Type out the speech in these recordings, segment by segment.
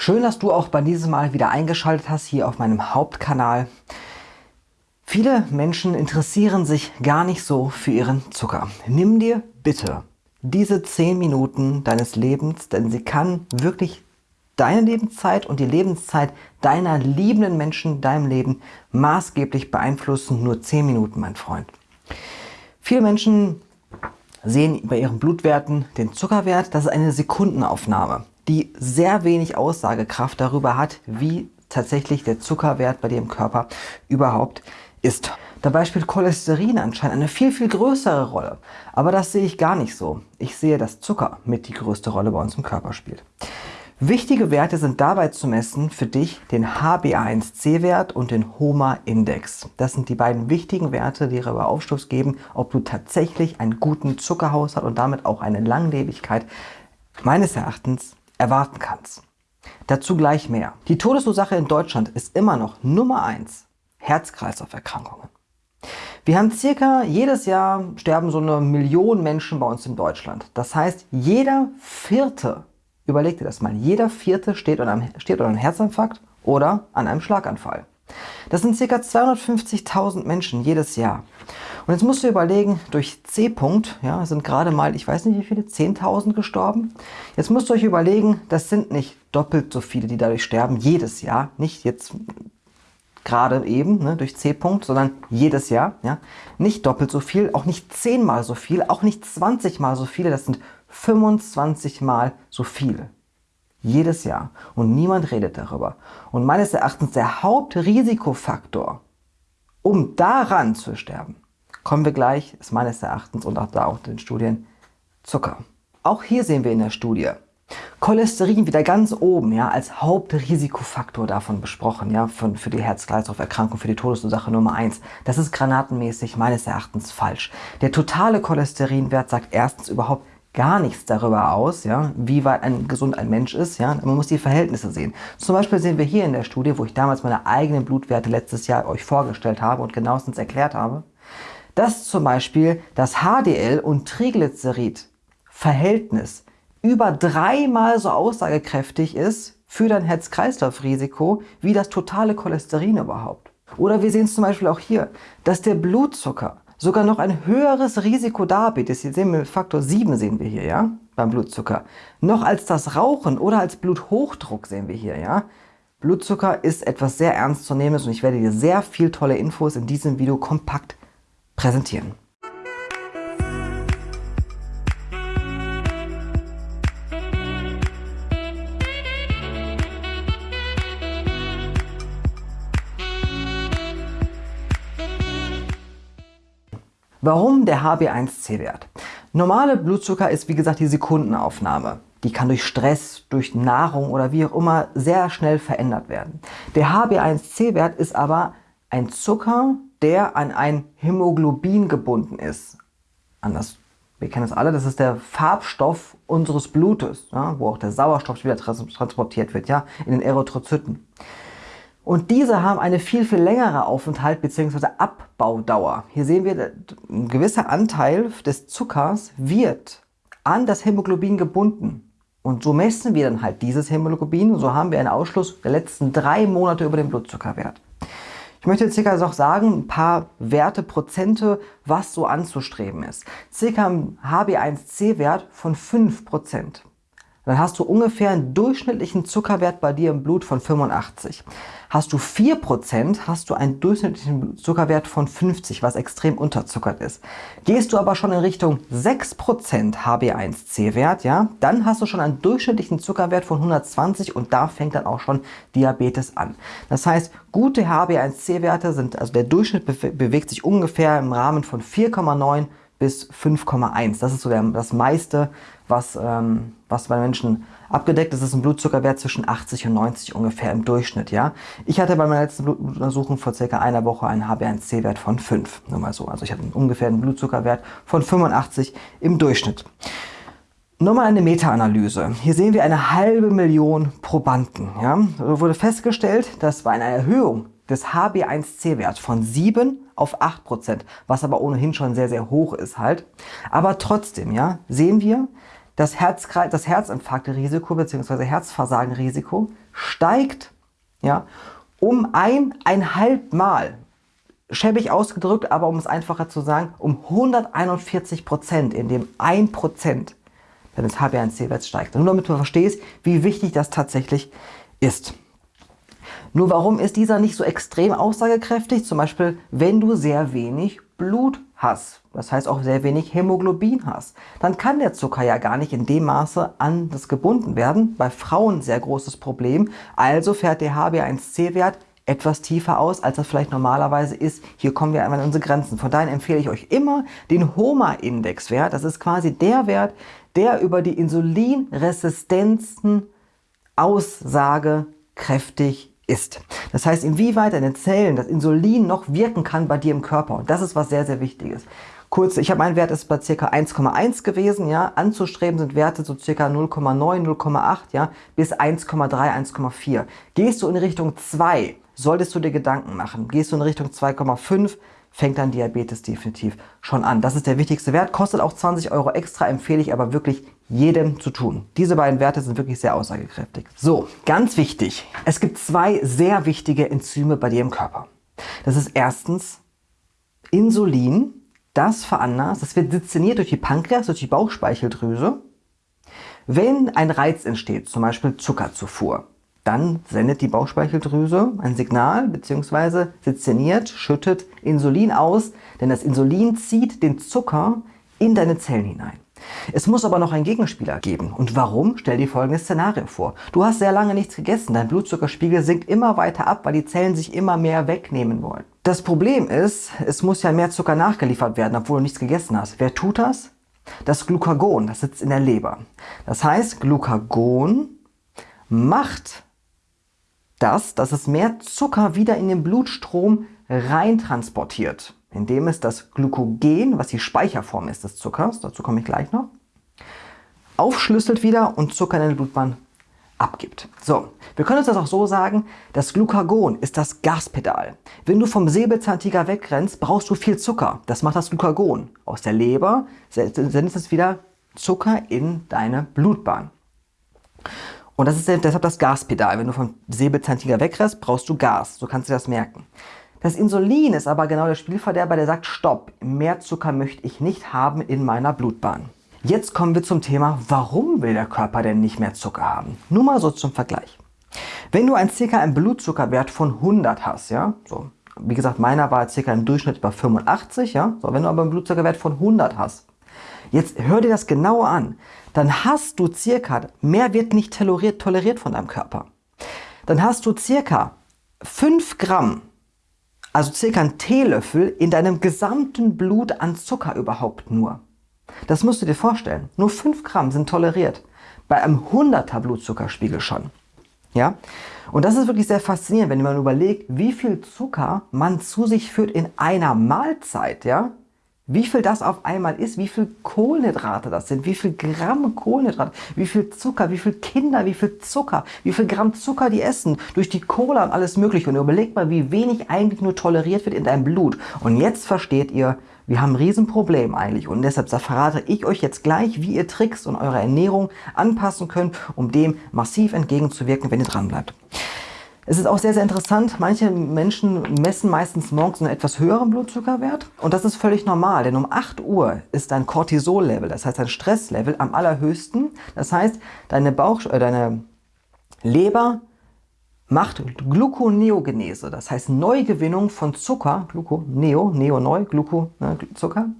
Schön, dass du auch bei diesem Mal wieder eingeschaltet hast hier auf meinem Hauptkanal. Viele Menschen interessieren sich gar nicht so für ihren Zucker. Nimm dir bitte diese 10 Minuten deines Lebens, denn sie kann wirklich deine Lebenszeit und die Lebenszeit deiner liebenden Menschen in deinem Leben maßgeblich beeinflussen. Nur 10 Minuten, mein Freund. Viele Menschen sehen bei ihren Blutwerten den Zuckerwert. Das ist eine Sekundenaufnahme die sehr wenig Aussagekraft darüber hat, wie tatsächlich der Zuckerwert bei dir im Körper überhaupt ist. Dabei spielt Cholesterin anscheinend eine viel, viel größere Rolle. Aber das sehe ich gar nicht so. Ich sehe, dass Zucker mit die größte Rolle bei uns im Körper spielt. Wichtige Werte sind dabei zu messen für dich den HbA1c-Wert und den HOMA-Index. Das sind die beiden wichtigen Werte, die darüber Aufschluss geben, ob du tatsächlich einen guten Zuckerhaushalt und damit auch eine Langlebigkeit meines Erachtens erwarten kannst. Dazu gleich mehr. Die Todesursache in Deutschland ist immer noch Nummer 1 Herz-Kreislauf-Erkrankungen. Wir haben circa jedes Jahr sterben so eine Million Menschen bei uns in Deutschland. Das heißt, jeder vierte, überleg dir das mal, jeder vierte steht unter einem, steht unter einem Herzinfarkt oder an einem Schlaganfall. Das sind ca. 250.000 Menschen jedes Jahr. Und jetzt musst du überlegen, durch C-Punkt ja, sind gerade mal, ich weiß nicht wie viele, 10.000 gestorben. Jetzt musst du euch überlegen, das sind nicht doppelt so viele, die dadurch sterben, jedes Jahr. Nicht jetzt gerade eben ne, durch C-Punkt, sondern jedes Jahr. Ja. Nicht doppelt so viel, auch nicht zehnmal so viel, auch nicht 20 mal so viele, das sind 25 mal so viele. Jedes Jahr. Und niemand redet darüber. Und meines Erachtens der Hauptrisikofaktor, um daran zu sterben, kommen wir gleich, ist meines Erachtens und auch da auch in den Studien, Zucker. Auch hier sehen wir in der Studie, Cholesterin wieder ganz oben, ja, als Hauptrisikofaktor davon besprochen, ja, von, für die Herz-Kreislauf-Erkrankung, für die Todesursache Nummer 1. Das ist granatenmäßig meines Erachtens falsch. Der totale Cholesterinwert sagt erstens überhaupt gar nichts darüber aus, ja, wie weit ein gesund ein Mensch ist. Ja. Man muss die Verhältnisse sehen. Zum Beispiel sehen wir hier in der Studie, wo ich damals meine eigenen Blutwerte letztes Jahr euch vorgestellt habe und genauestens erklärt habe, dass zum Beispiel das HDL und Triglycerid-Verhältnis über dreimal so aussagekräftig ist für dein Herz-Kreislauf-Risiko wie das totale Cholesterin überhaupt. Oder wir sehen es zum Beispiel auch hier, dass der Blutzucker sogar noch ein höheres Risiko darbietet. Jetzt sehen wir Faktor 7 sehen wir hier, ja, beim Blutzucker. Noch als das Rauchen oder als Bluthochdruck sehen wir hier, ja. Blutzucker ist etwas sehr ernstzunehmendes und ich werde dir sehr viel tolle Infos in diesem Video kompakt präsentieren. Warum der HB1C-Wert? Normale Blutzucker ist wie gesagt die Sekundenaufnahme. Die kann durch Stress, durch Nahrung oder wie auch immer sehr schnell verändert werden. Der HB1C-Wert ist aber ein Zucker, der an ein Hämoglobin gebunden ist. Anders, wir kennen das alle, das ist der Farbstoff unseres Blutes, ja, wo auch der Sauerstoff wieder transportiert wird, ja, in den Erythrozyten. Und diese haben eine viel, viel längere Aufenthalt bzw. Abbaudauer. Hier sehen wir, ein gewisser Anteil des Zuckers wird an das Hämoglobin gebunden. Und so messen wir dann halt dieses Hämoglobin und so haben wir einen Ausschluss der letzten drei Monate über den Blutzuckerwert. Ich möchte jetzt circa noch sagen, ein paar Werte, Prozente, was so anzustreben ist. Circa ein HB1C-Wert von 5% dann hast du ungefähr einen durchschnittlichen Zuckerwert bei dir im Blut von 85. Hast du 4%, hast du einen durchschnittlichen Zuckerwert von 50, was extrem unterzuckert ist. Gehst du aber schon in Richtung 6% HB1C-Wert, ja, dann hast du schon einen durchschnittlichen Zuckerwert von 120 und da fängt dann auch schon Diabetes an. Das heißt, gute HB1C-Werte sind, also der Durchschnitt bewegt sich ungefähr im Rahmen von 4,9 bis 5,1. Das ist so der, das meiste, was, ähm, was bei Menschen abgedeckt ist. Das ist ein Blutzuckerwert zwischen 80 und 90 ungefähr im Durchschnitt. Ja? Ich hatte bei meiner letzten Blutuntersuchung vor circa einer Woche einen HbA1c-Wert von 5. Nur mal so. Also ich hatte ungefähr einen Blutzuckerwert von 85 im Durchschnitt. Nochmal eine Meta-Analyse. Hier sehen wir eine halbe Million Probanden. Ja? Da wurde festgestellt, dass bei einer Erhöhung des HB1C-Werts von 7 auf 8%, was aber ohnehin schon sehr, sehr hoch ist halt. Aber trotzdem ja, sehen wir, das, Herzkreis, das Herzinfarktrisiko bzw. Herzversagenrisiko steigt ja, um eineinhalb Mal. Schäbig ausgedrückt, aber um es einfacher zu sagen, um 141 Prozent, in dem 1 Prozent deines HbA1c-Werts steigt. Nur damit du verstehst, wie wichtig das tatsächlich ist. Nur warum ist dieser nicht so extrem aussagekräftig? Zum Beispiel, wenn du sehr wenig Blut hast, das heißt auch sehr wenig Hämoglobin hast, dann kann der Zucker ja gar nicht in dem Maße an das gebunden werden. Bei Frauen sehr großes Problem. Also fährt der HbA1c-Wert etwas tiefer aus, als das vielleicht normalerweise ist. Hier kommen wir einmal an unsere Grenzen. Von daher empfehle ich euch immer den HOMA-Indexwert. Das ist quasi der Wert, der über die Insulinresistenzen aussagekräftig ist. Das heißt, inwieweit deine Zellen das Insulin noch wirken kann bei dir im Körper. Und das ist was sehr, sehr Wichtiges. Kurz, ich habe mein Wert ist bei ca. 1,1 gewesen, ja. Anzustreben sind Werte so ca. 0,9, 0,8, ja, bis 1,3, 1,4. Gehst du in Richtung 2, solltest du dir Gedanken machen. Gehst du in Richtung 2,5, fängt dann Diabetes definitiv schon an. Das ist der wichtigste Wert, kostet auch 20 Euro extra, empfehle ich aber wirklich jedem zu tun. Diese beiden Werte sind wirklich sehr aussagekräftig. So, ganz wichtig. Es gibt zwei sehr wichtige Enzyme bei dir im Körper. Das ist erstens Insulin, das veranlasst, das wird deziniert durch die Pankreas, durch die Bauchspeicheldrüse. Wenn ein Reiz entsteht, zum Beispiel Zuckerzufuhr, dann sendet die Bauchspeicheldrüse ein Signal bzw. sezeniert, schüttet Insulin aus, denn das Insulin zieht den Zucker in deine Zellen hinein. Es muss aber noch einen Gegenspieler geben. Und warum? Stell dir folgendes Szenario vor. Du hast sehr lange nichts gegessen, dein Blutzuckerspiegel sinkt immer weiter ab, weil die Zellen sich immer mehr wegnehmen wollen. Das Problem ist, es muss ja mehr Zucker nachgeliefert werden, obwohl du nichts gegessen hast. Wer tut das? Das Glucagon, das sitzt in der Leber. Das heißt, Glucagon macht das, dass es mehr Zucker wieder in den Blutstrom rein transportiert indem es das Glykogen, was die Speicherform ist des Zuckers, dazu komme ich gleich noch, aufschlüsselt wieder und Zucker in den Blutbahn abgibt. So, wir können uns das auch so sagen, das Glucagon ist das Gaspedal. Wenn du vom Säbelzahntiger wegrennst, brauchst du viel Zucker. Das macht das Glucagon. Aus der Leber sendet es wieder Zucker in deine Blutbahn. Und das ist deshalb das Gaspedal. Wenn du vom Säbelzahntiger wegrennst, brauchst du Gas. So kannst du das merken. Das Insulin ist aber genau der Spielverderber, der sagt, stopp, mehr Zucker möchte ich nicht haben in meiner Blutbahn. Jetzt kommen wir zum Thema, warum will der Körper denn nicht mehr Zucker haben? Nur mal so zum Vergleich. Wenn du ein circa einen Blutzuckerwert von 100 hast, ja, so, wie gesagt, meiner war circa im Durchschnitt bei 85, ja, so, wenn du aber einen Blutzuckerwert von 100 hast, jetzt hör dir das genauer an, dann hast du circa, mehr wird nicht toleriert, toleriert von deinem Körper. Dann hast du circa 5 Gramm also circa ein Teelöffel in deinem gesamten Blut an Zucker überhaupt nur. Das musst du dir vorstellen. Nur 5 Gramm sind toleriert. Bei einem 100er Blutzuckerspiegel schon. Ja? Und das ist wirklich sehr faszinierend, wenn man überlegt, wie viel Zucker man zu sich führt in einer Mahlzeit. Ja? Wie viel das auf einmal ist, wie viel Kohlenhydrate das sind, wie viel Gramm Kohlenhydrate, wie viel Zucker, wie viel Kinder, wie viel Zucker, wie viel Gramm Zucker die essen, durch die Cola und alles mögliche. Und überlegt mal, wie wenig eigentlich nur toleriert wird in deinem Blut. Und jetzt versteht ihr, wir haben ein Riesenproblem eigentlich. Und deshalb verrate ich euch jetzt gleich, wie ihr Tricks und eure Ernährung anpassen könnt, um dem massiv entgegenzuwirken, wenn ihr dran bleibt. Es ist auch sehr, sehr interessant. Manche Menschen messen meistens morgens einen etwas höheren Blutzuckerwert. Und das ist völlig normal, denn um 8 Uhr ist dein Cortisol-Level, das heißt dein Stresslevel, am allerhöchsten. Das heißt, deine, Bauch, äh, deine Leber macht Gluconeogenese, das heißt Neugewinnung von Zucker, Gluco, Neo, Neo neu, Gluco, ne, Zucker,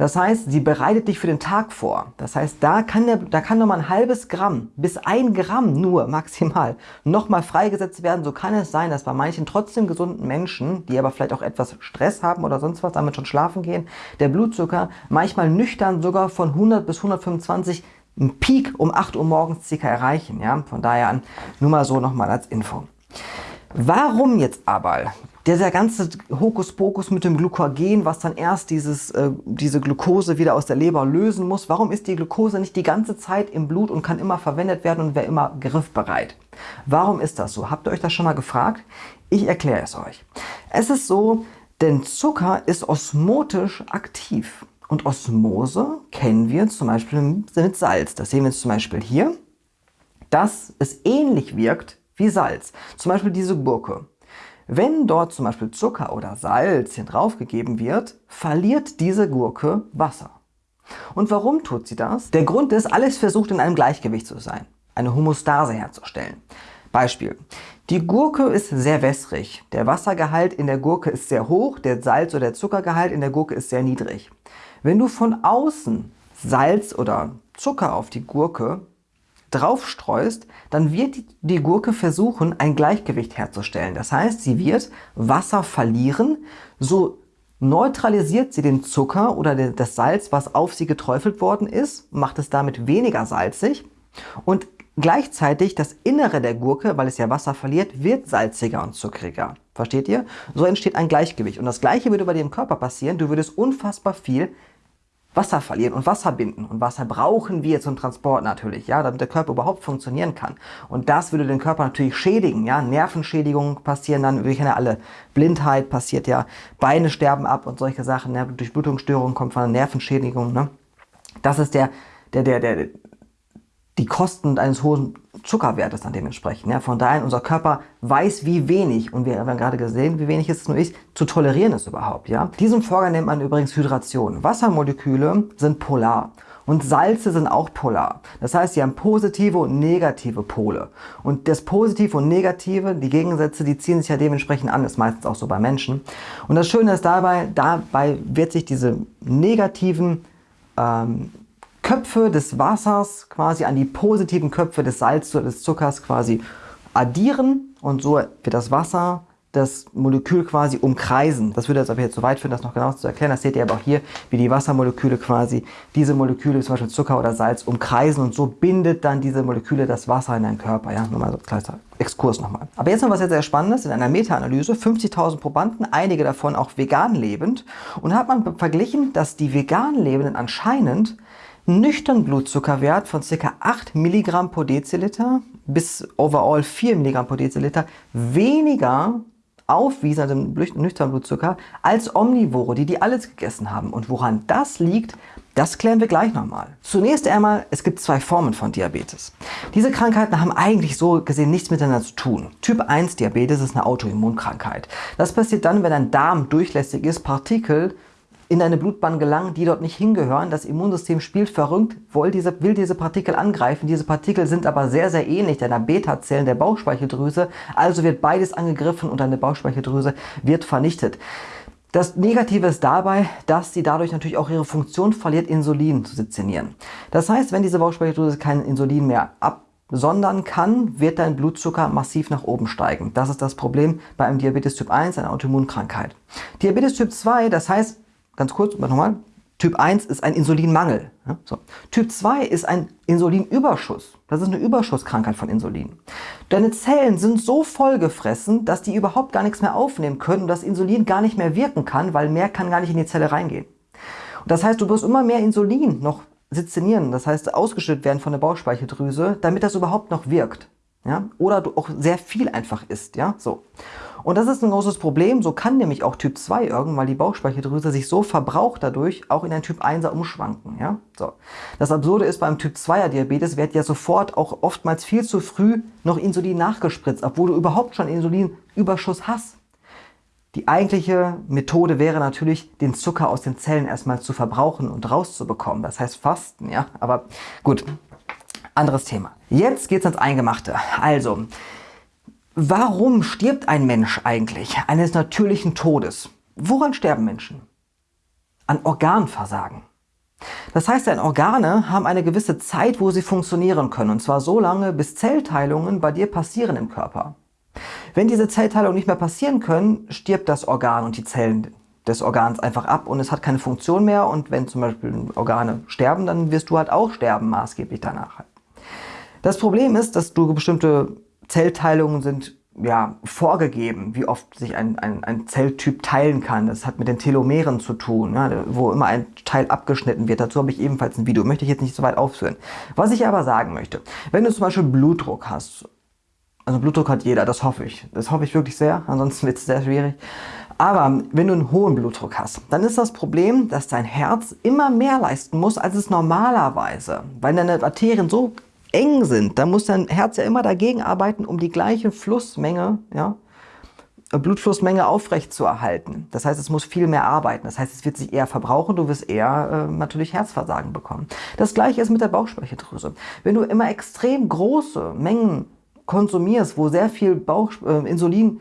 das heißt, sie bereitet dich für den Tag vor. Das heißt, da kann, der, da kann nochmal ein halbes Gramm bis ein Gramm nur maximal nochmal freigesetzt werden. So kann es sein, dass bei manchen trotzdem gesunden Menschen, die aber vielleicht auch etwas Stress haben oder sonst was, damit schon schlafen gehen, der Blutzucker manchmal nüchtern sogar von 100 bis 125 einen Peak um 8 Uhr morgens circa erreichen. Ja? Von daher an nur mal so nochmal als Info. Warum jetzt aber dieser ganze Hokuspokus mit dem Glykogen, was dann erst dieses, äh, diese Glucose wieder aus der Leber lösen muss. Warum ist die Glucose nicht die ganze Zeit im Blut und kann immer verwendet werden und wäre immer griffbereit? Warum ist das so? Habt ihr euch das schon mal gefragt? Ich erkläre es euch. Es ist so, denn Zucker ist osmotisch aktiv. Und Osmose kennen wir zum Beispiel mit Salz. Das sehen wir jetzt zum Beispiel hier, dass es ähnlich wirkt wie Salz. Zum Beispiel diese Gurke. Wenn dort zum Beispiel Zucker oder Salz hier drauf gegeben wird, verliert diese Gurke Wasser. Und warum tut sie das? Der Grund ist, alles versucht in einem Gleichgewicht zu sein, eine Homostase herzustellen. Beispiel. Die Gurke ist sehr wässrig. Der Wassergehalt in der Gurke ist sehr hoch, der Salz- oder der Zuckergehalt in der Gurke ist sehr niedrig. Wenn du von außen Salz oder Zucker auf die Gurke draufstreust, dann wird die Gurke versuchen, ein Gleichgewicht herzustellen. Das heißt, sie wird Wasser verlieren, so neutralisiert sie den Zucker oder das Salz, was auf sie geträufelt worden ist, macht es damit weniger salzig und gleichzeitig das Innere der Gurke, weil es ja Wasser verliert, wird salziger und zuckriger. Versteht ihr? So entsteht ein Gleichgewicht. Und das gleiche würde bei dir im Körper passieren. Du würdest unfassbar viel Wasser verlieren und Wasser binden. Und Wasser brauchen wir zum Transport natürlich, ja, damit der Körper überhaupt funktionieren kann. Und das würde den Körper natürlich schädigen, ja. Nervenschädigungen passieren dann, wir kennen ja alle, Blindheit passiert ja, Beine sterben ab und solche Sachen, ne? Durchblutungsstörungen kommt von einer Nervenschädigung, ne. Das ist der, der, der, der, die Kosten eines hohen Zuckerwertes dann dementsprechend. Ja, von daher, unser Körper weiß, wie wenig, und wir haben gerade gesehen, wie wenig es nur ist, zu tolerieren ist überhaupt. Ja? Diesen Vorgang nennt man übrigens Hydration. Wassermoleküle sind polar. Und Salze sind auch polar. Das heißt, sie haben positive und negative Pole. Und das Positive und Negative, die Gegensätze, die ziehen sich ja dementsprechend an. Das ist meistens auch so bei Menschen. Und das Schöne ist dabei, dabei wird sich diese negativen ähm, Köpfe des Wassers quasi an die positiven Köpfe des Salzes oder des Zuckers quasi addieren und so wird das Wasser das Molekül quasi umkreisen. Das würde jetzt aber jetzt zu weit führen, das noch genau zu erklären. Das seht ihr aber auch hier, wie die Wassermoleküle quasi diese Moleküle, zum Beispiel Zucker oder Salz, umkreisen und so bindet dann diese Moleküle das Wasser in deinen Körper. Ja, nur mal so ein kleiner Exkurs nochmal. Aber jetzt noch was sehr, sehr Spannendes. In einer Meta-Analyse, 50.000 Probanden, einige davon auch vegan lebend, und hat man verglichen, dass die vegan Lebenden anscheinend nüchtern Blutzuckerwert von ca. 8 mg pro Deziliter bis overall 4 mg pro Deziliter weniger aufwiesen, also nüchtern Blutzucker, als Omnivore, die die alles gegessen haben. Und woran das liegt, das klären wir gleich nochmal. Zunächst einmal, es gibt zwei Formen von Diabetes. Diese Krankheiten haben eigentlich so gesehen nichts miteinander zu tun. Typ 1 Diabetes ist eine Autoimmunkrankheit. Das passiert dann, wenn ein Darm durchlässig ist, Partikel in deine Blutbahn gelangen, die dort nicht hingehören. Das Immunsystem spielt verrückt, will diese, will diese Partikel angreifen. Diese Partikel sind aber sehr, sehr ähnlich deiner Beta-Zellen der Bauchspeicheldrüse. Also wird beides angegriffen und deine Bauchspeicheldrüse wird vernichtet. Das Negative ist dabei, dass sie dadurch natürlich auch ihre Funktion verliert, Insulin zu sezinieren. Das heißt, wenn diese Bauchspeicheldrüse kein Insulin mehr absondern kann, wird dein Blutzucker massiv nach oben steigen. Das ist das Problem bei einem Diabetes Typ 1, einer Autoimmunkrankheit. Diabetes Typ 2, das heißt, ganz kurz, nochmal, Typ 1 ist ein Insulinmangel. Ja, so. Typ 2 ist ein Insulinüberschuss. Das ist eine Überschusskrankheit von Insulin. Deine Zellen sind so vollgefressen, dass die überhaupt gar nichts mehr aufnehmen können und das Insulin gar nicht mehr wirken kann, weil mehr kann gar nicht in die Zelle reingehen. Und das heißt, du wirst immer mehr Insulin noch sezinieren, das heißt ausgeschüttet werden von der Bauchspeicheldrüse, damit das überhaupt noch wirkt. Ja? Oder du auch sehr viel einfach isst. Ja? So. Und das ist ein großes Problem. So kann nämlich auch Typ 2 irgendwann die Bauchspeicheldrüse sich so verbraucht dadurch auch in ein Typ 1er umschwanken. Ja? So. Das Absurde ist, beim Typ 2er Diabetes wird ja sofort auch oftmals viel zu früh noch Insulin nachgespritzt, obwohl du überhaupt schon Insulinüberschuss hast. Die eigentliche Methode wäre natürlich, den Zucker aus den Zellen erstmal zu verbrauchen und rauszubekommen. Das heißt Fasten, ja. Aber gut, anderes Thema. Jetzt geht's ans Eingemachte. Also, Warum stirbt ein Mensch eigentlich eines natürlichen Todes? Woran sterben Menschen? An Organversagen. Das heißt, deine Organe haben eine gewisse Zeit, wo sie funktionieren können. Und zwar so lange, bis Zellteilungen bei dir passieren im Körper. Wenn diese Zellteilungen nicht mehr passieren können, stirbt das Organ und die Zellen des Organs einfach ab und es hat keine Funktion mehr. Und wenn zum Beispiel Organe sterben, dann wirst du halt auch sterben, maßgeblich danach. Das Problem ist, dass du bestimmte Zellteilungen sind ja, vorgegeben, wie oft sich ein, ein, ein Zelltyp teilen kann. Das hat mit den Telomeren zu tun, ja, wo immer ein Teil abgeschnitten wird. Dazu habe ich ebenfalls ein Video, möchte ich jetzt nicht so weit aufführen. Was ich aber sagen möchte, wenn du zum Beispiel Blutdruck hast, also Blutdruck hat jeder, das hoffe ich. Das hoffe ich wirklich sehr, ansonsten wird es sehr schwierig. Aber wenn du einen hohen Blutdruck hast, dann ist das Problem, dass dein Herz immer mehr leisten muss, als es normalerweise. Weil deine Arterien so eng sind, dann muss dein Herz ja immer dagegen arbeiten, um die gleiche Flussmenge, ja, Blutflussmenge aufrecht zu erhalten. Das heißt, es muss viel mehr arbeiten. Das heißt, es wird sich eher verbrauchen, du wirst eher äh, natürlich Herzversagen bekommen. Das gleiche ist mit der Bauchspeicheldrüse. Wenn du immer extrem große Mengen konsumierst, wo sehr viel Bauch, äh, Insulin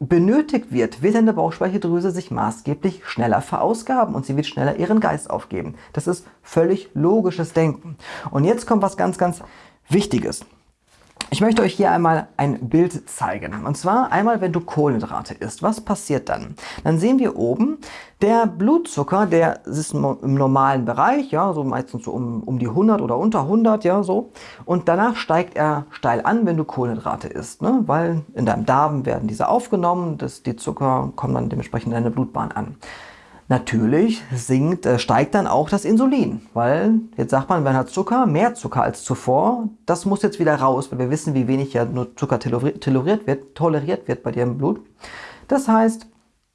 benötigt wird, wird deine Bauchspeicheldrüse sich maßgeblich schneller verausgaben und sie wird schneller ihren Geist aufgeben. Das ist völlig logisches Denken. Und jetzt kommt was ganz, ganz Wichtiges. Ich möchte euch hier einmal ein Bild zeigen. Und zwar einmal, wenn du Kohlenhydrate isst. Was passiert dann? Dann sehen wir oben, der Blutzucker, der ist im normalen Bereich, ja, so meistens so um, um die 100 oder unter 100, ja, so. Und danach steigt er steil an, wenn du Kohlenhydrate isst, ne? weil in deinem Darm werden diese aufgenommen, das, die Zucker kommen dann dementsprechend in deine Blutbahn an. Natürlich sinkt, äh, steigt dann auch das Insulin, weil jetzt sagt man, wenn hat Zucker, mehr Zucker als zuvor, das muss jetzt wieder raus, weil wir wissen, wie wenig ja nur Zucker toleriert wird, toleriert wird bei dir im Blut. Das heißt,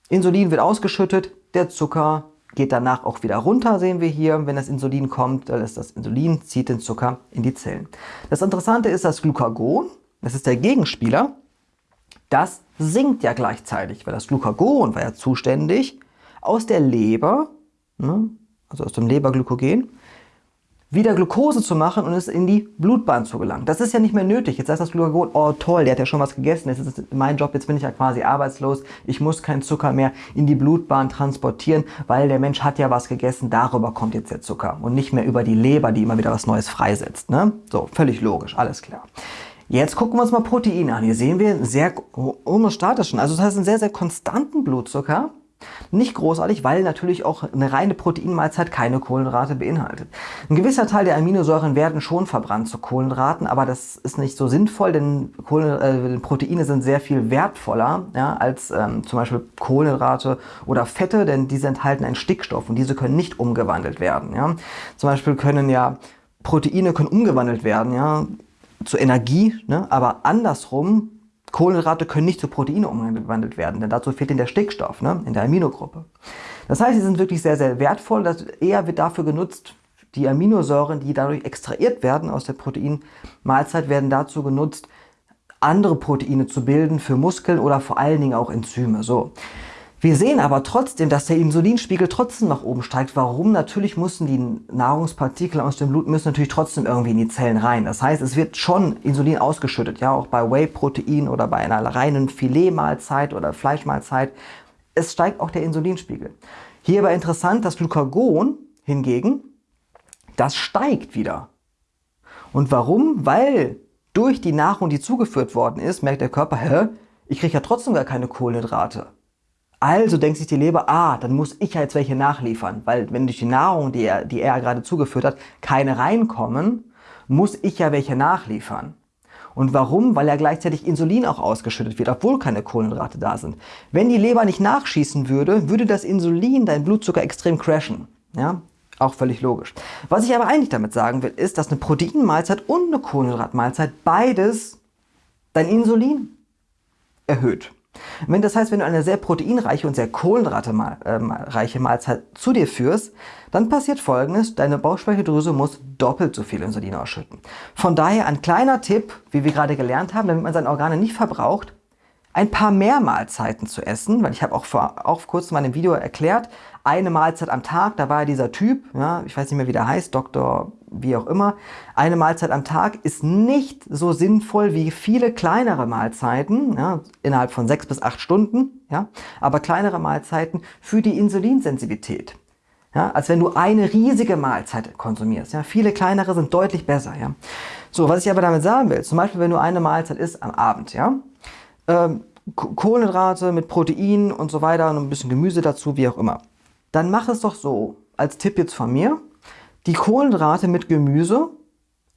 Insulin wird ausgeschüttet, der Zucker geht danach auch wieder runter, sehen wir hier, wenn das Insulin kommt, ist das Insulin, zieht den Zucker in die Zellen. Das Interessante ist, das Glucagon, das ist der Gegenspieler, das sinkt ja gleichzeitig, weil das Glucagon war ja zuständig aus der Leber, ne, also aus dem Leberglykogen, wieder Glucose zu machen und es in die Blutbahn zu gelangen. Das ist ja nicht mehr nötig. Jetzt sagt das Glucagon, oh toll, der hat ja schon was gegessen, jetzt ist mein Job, jetzt bin ich ja quasi arbeitslos, ich muss keinen Zucker mehr in die Blutbahn transportieren, weil der Mensch hat ja was gegessen, darüber kommt jetzt der Zucker und nicht mehr über die Leber, die immer wieder was Neues freisetzt. Ne? So, völlig logisch, alles klar. Jetzt gucken wir uns mal Proteine an. Hier sehen wir einen sehr homostatischen, also das heißt einen sehr, sehr konstanten Blutzucker, nicht großartig, weil natürlich auch eine reine Proteinmahlzeit keine Kohlenhydrate beinhaltet. Ein gewisser Teil der Aminosäuren werden schon verbrannt zu Kohlenhydraten, aber das ist nicht so sinnvoll, denn Kohlen, äh, Proteine sind sehr viel wertvoller ja, als ähm, zum Beispiel Kohlenhydrate oder Fette, denn diese enthalten einen Stickstoff und diese können nicht umgewandelt werden. Ja. Zum Beispiel können ja Proteine können umgewandelt werden ja, zu Energie, ne, aber andersrum Kohlenhydrate können nicht zu Proteine umgewandelt werden, denn dazu fehlt ihnen der Stickstoff ne, in der Aminogruppe. Das heißt, sie sind wirklich sehr, sehr wertvoll. Das eher wird dafür genutzt, die Aminosäuren, die dadurch extrahiert werden aus der Proteinmahlzeit, werden dazu genutzt, andere Proteine zu bilden für Muskeln oder vor allen Dingen auch Enzyme. So. Wir sehen aber trotzdem, dass der Insulinspiegel trotzdem nach oben steigt. Warum? Natürlich müssen die Nahrungspartikel aus dem Blut müssen natürlich trotzdem irgendwie in die Zellen rein. Das heißt, es wird schon Insulin ausgeschüttet, ja, auch bei Whey-Protein oder bei einer reinen Filetmahlzeit oder Fleischmahlzeit. Es steigt auch der Insulinspiegel. Hierbei interessant, das Glucagon hingegen, das steigt wieder. Und warum? Weil durch die Nahrung, die zugeführt worden ist, merkt der Körper, hä, ich kriege ja trotzdem gar keine Kohlenhydrate. Also denkt sich die Leber, ah, dann muss ich ja jetzt welche nachliefern, weil wenn durch die Nahrung, die er, die er gerade zugeführt hat, keine reinkommen, muss ich ja welche nachliefern. Und warum? Weil ja gleichzeitig Insulin auch ausgeschüttet wird, obwohl keine Kohlenhydrate da sind. Wenn die Leber nicht nachschießen würde, würde das Insulin deinen Blutzucker extrem crashen. Ja? Auch völlig logisch. Was ich aber eigentlich damit sagen will, ist, dass eine Proteinmahlzeit und eine Kohlenhydratmahlzeit beides dein Insulin erhöht. Wenn das heißt, wenn du eine sehr proteinreiche und sehr kohlenhydratereiche Mahlzeit zu dir führst, dann passiert folgendes, deine Bauchspeicheldrüse muss doppelt so viel Insulin ausschütten. Von daher ein kleiner Tipp, wie wir gerade gelernt haben, damit man seine Organe nicht verbraucht, ein paar mehr Mahlzeiten zu essen, weil ich habe auch vor, auch kurz in meinem Video erklärt, eine Mahlzeit am Tag, da war dieser Typ, ja, ich weiß nicht mehr wie der heißt, Dr. wie auch immer, eine Mahlzeit am Tag ist nicht so sinnvoll wie viele kleinere Mahlzeiten, ja, innerhalb von sechs bis acht Stunden, ja, aber kleinere Mahlzeiten für die Insulinsensitivität. Ja, als wenn du eine riesige Mahlzeit konsumierst. Ja. Viele kleinere sind deutlich besser. Ja. So, was ich aber damit sagen will, zum Beispiel, wenn du eine Mahlzeit isst am Abend, ja, ähm, Kohlenhydrate mit Protein und so weiter und ein bisschen Gemüse dazu, wie auch immer. Dann mach es doch so, als Tipp jetzt von mir, die Kohlenhydrate mit Gemüse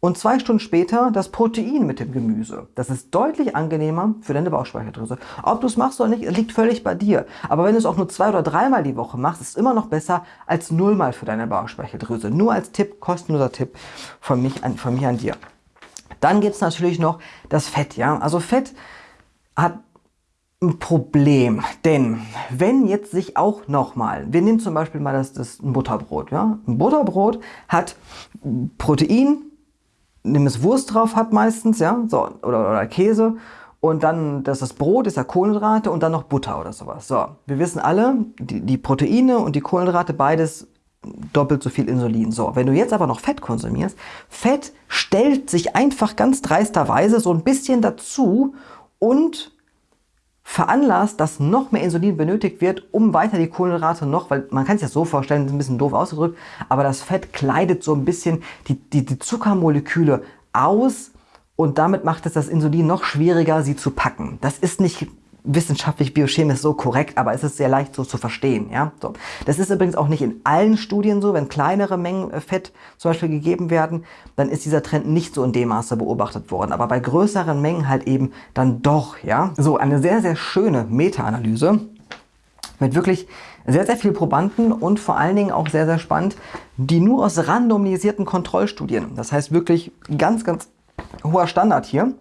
und zwei Stunden später das Protein mit dem Gemüse. Das ist deutlich angenehmer für deine Bauchspeicheldrüse. Ob du es machst oder nicht, liegt völlig bei dir. Aber wenn du es auch nur zwei oder dreimal die Woche machst, ist es immer noch besser als nullmal für deine Bauchspeicheldrüse. Nur als Tipp, kostenloser Tipp von, mich an, von mir an dir. Dann gibt es natürlich noch das Fett. Ja? Also Fett hat Problem, denn wenn jetzt sich auch nochmal, wir nehmen zum Beispiel mal das, das Butterbrot, ja, ein Butterbrot hat Protein, nimm es Wurst drauf hat meistens, ja, so, oder, oder Käse und dann das, das Brot ist ja Kohlenhydrate und dann noch Butter oder sowas. So, wir wissen alle, die, die Proteine und die Kohlenhydrate, beides doppelt so viel Insulin. So, wenn du jetzt aber noch Fett konsumierst, Fett stellt sich einfach ganz dreisterweise so ein bisschen dazu und veranlasst, dass noch mehr Insulin benötigt wird, um weiter die Kohlenhydrate noch, weil man kann sich das so vorstellen, ist ein bisschen doof ausgedrückt, aber das Fett kleidet so ein bisschen die, die, die Zuckermoleküle aus und damit macht es das Insulin noch schwieriger, sie zu packen. Das ist nicht wissenschaftlich biochemisch so korrekt, aber es ist sehr leicht so zu verstehen. Ja? So. Das ist übrigens auch nicht in allen Studien so. Wenn kleinere Mengen äh, Fett zum Beispiel gegeben werden, dann ist dieser Trend nicht so in dem Maße beobachtet worden. Aber bei größeren Mengen halt eben dann doch. Ja? So, eine sehr, sehr schöne Meta-Analyse mit wirklich sehr, sehr vielen Probanden und vor allen Dingen auch sehr, sehr spannend, die nur aus randomisierten Kontrollstudien, das heißt wirklich ganz, ganz hoher Standard hier.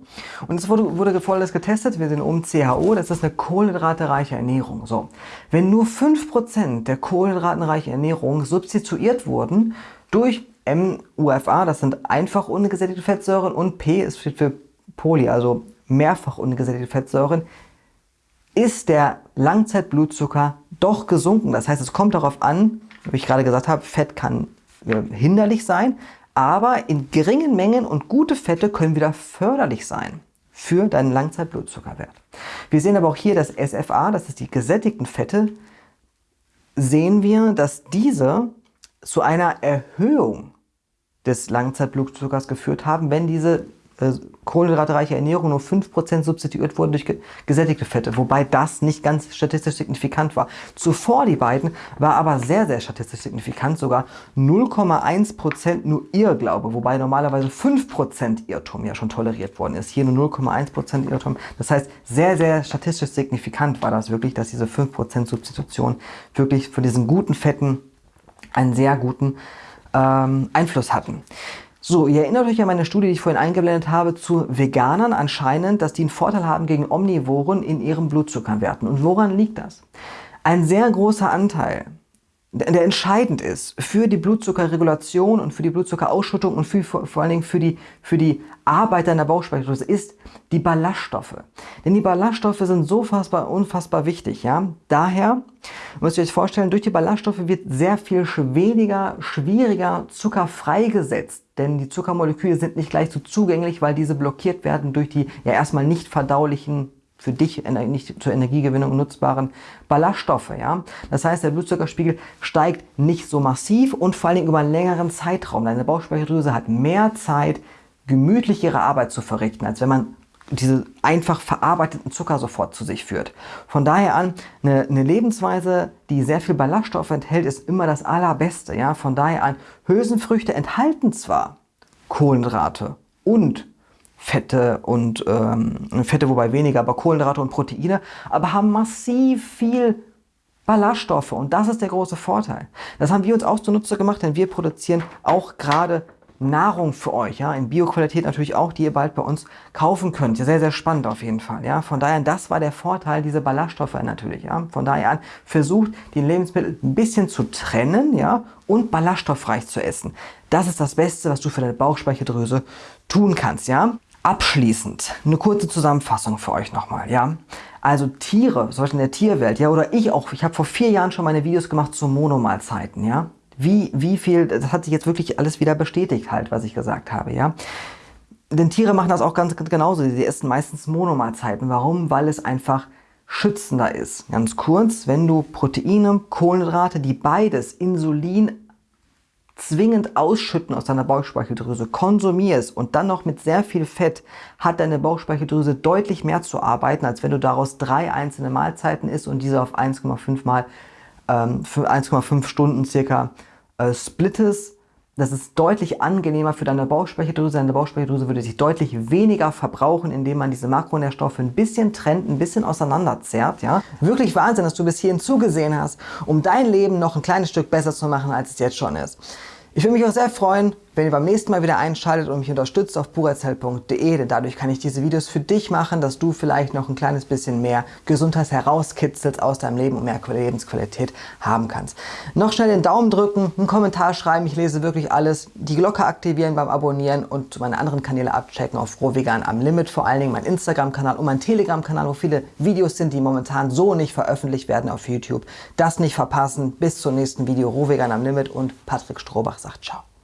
Und es wurde, wurde folgendes getestet. Wir sind um CHO, das ist eine kohlenhydratereiche Ernährung. So, wenn nur 5% der kohlenhydratenreichen Ernährung substituiert wurden durch MUFA, das sind einfach ungesättigte Fettsäuren und P ist für Poly, also mehrfach ungesättigte Fettsäuren, ist der Langzeitblutzucker doch gesunken. Das heißt, es kommt darauf an, wie ich gerade gesagt habe, Fett kann hinderlich sein, aber in geringen Mengen und gute Fette können wieder förderlich sein für deinen Langzeitblutzuckerwert. Wir sehen aber auch hier das SFA, das ist die gesättigten Fette, sehen wir, dass diese zu einer Erhöhung des Langzeitblutzuckers geführt haben, wenn diese äh, kohlenhydratreiche Ernährung nur 5% substituiert wurden durch gesättigte Fette, wobei das nicht ganz statistisch signifikant war. Zuvor die beiden war aber sehr, sehr statistisch signifikant, sogar 0,1% nur Irrglaube, wobei normalerweise 5% Irrtum ja schon toleriert worden ist. Hier nur 0,1% Irrtum. Das heißt, sehr, sehr statistisch signifikant war das wirklich, dass diese 5% Substitution wirklich für diesen guten Fetten einen sehr guten ähm, Einfluss hatten. So, ihr erinnert euch an meine Studie, die ich vorhin eingeblendet habe, zu Veganern anscheinend, dass die einen Vorteil haben gegen Omnivoren in ihren Blutzuckerwerten. Und woran liegt das? Ein sehr großer Anteil der entscheidend ist für die Blutzuckerregulation und für die Blutzuckerausschüttung und für, vor, allen Dingen für die, für die Arbeit deiner Bauchspeicheldrüse, ist die Ballaststoffe. Denn die Ballaststoffe sind so fassbar, unfassbar wichtig. Ja? Daher müsst ihr euch vorstellen, durch die Ballaststoffe wird sehr viel weniger, schwieriger Zucker freigesetzt. Denn die Zuckermoleküle sind nicht gleich so zugänglich, weil diese blockiert werden durch die ja erstmal nicht verdaulichen für dich nicht zur Energiegewinnung nutzbaren Ballaststoffe. Ja? Das heißt, der Blutzuckerspiegel steigt nicht so massiv und vor allem über einen längeren Zeitraum. Deine Bauchspeicheldrüse hat mehr Zeit, gemütlich ihre Arbeit zu verrichten, als wenn man diese einfach verarbeiteten Zucker sofort zu sich führt. Von daher an, eine, eine, Lebensweise, die sehr viel Ballaststoffe enthält, ist immer das Allerbeste. Ja? Von daher an, Hülsenfrüchte enthalten zwar Kohlenhydrate und Fette und ähm, Fette, wobei weniger, aber Kohlenhydrate und Proteine, aber haben massiv viel Ballaststoffe und das ist der große Vorteil. Das haben wir uns auch zunutze gemacht, denn wir produzieren auch gerade Nahrung für euch, ja, in Bioqualität natürlich auch, die ihr bald bei uns kaufen könnt. Sehr, sehr spannend auf jeden Fall, ja. Von daher, das war der Vorteil, diese Ballaststoffe natürlich, ja. Von daher an, versucht, die Lebensmittel ein bisschen zu trennen, ja, und ballaststoffreich zu essen. Das ist das Beste, was du für deine Bauchspeicheldrüse tun kannst, ja. Abschließend eine kurze Zusammenfassung für euch nochmal, ja. Also Tiere, zum Beispiel in der Tierwelt, ja, oder ich auch, ich habe vor vier Jahren schon meine Videos gemacht zu Monomahlzeiten, ja. Wie, wie viel, das hat sich jetzt wirklich alles wieder bestätigt halt, was ich gesagt habe, ja. Denn Tiere machen das auch ganz, ganz genauso, sie essen meistens Monomahlzeiten. Warum? Weil es einfach schützender ist. Ganz kurz, wenn du Proteine, Kohlenhydrate, die beides Insulin zwingend ausschütten aus deiner Bauchspeicheldrüse, konsumierst und dann noch mit sehr viel Fett, hat deine Bauchspeicheldrüse deutlich mehr zu arbeiten, als wenn du daraus drei einzelne Mahlzeiten isst und diese auf 1,5 mal ähm, für 1,5 Stunden circa äh, splittest. Das ist deutlich angenehmer für deine Bauchspeicheldrüse. Deine Bauchspeicheldrüse würde sich deutlich weniger verbrauchen, indem man diese Makronährstoffe ein bisschen trennt, ein bisschen auseinanderzerrt. Ja? Wirklich Wahnsinn, dass du bis hierhin zugesehen hast, um dein Leben noch ein kleines Stück besser zu machen, als es jetzt schon ist. Ich würde mich auch sehr freuen, wenn ihr beim nächsten Mal wieder einschaltet und mich unterstützt auf purerzell.de, denn dadurch kann ich diese Videos für dich machen, dass du vielleicht noch ein kleines bisschen mehr Gesundheit herauskitzelst aus deinem Leben und mehr Lebensqualität haben kannst. Noch schnell den Daumen drücken, einen Kommentar schreiben, ich lese wirklich alles, die Glocke aktivieren beim Abonnieren und meine anderen Kanäle abchecken auf Rohvegan am Limit, vor allen Dingen mein Instagram-Kanal und mein Telegram-Kanal, wo viele Videos sind, die momentan so nicht veröffentlicht werden auf YouTube. Das nicht verpassen. Bis zum nächsten Video. Rohvegan am Limit und Patrick Strohbach sagt Ciao.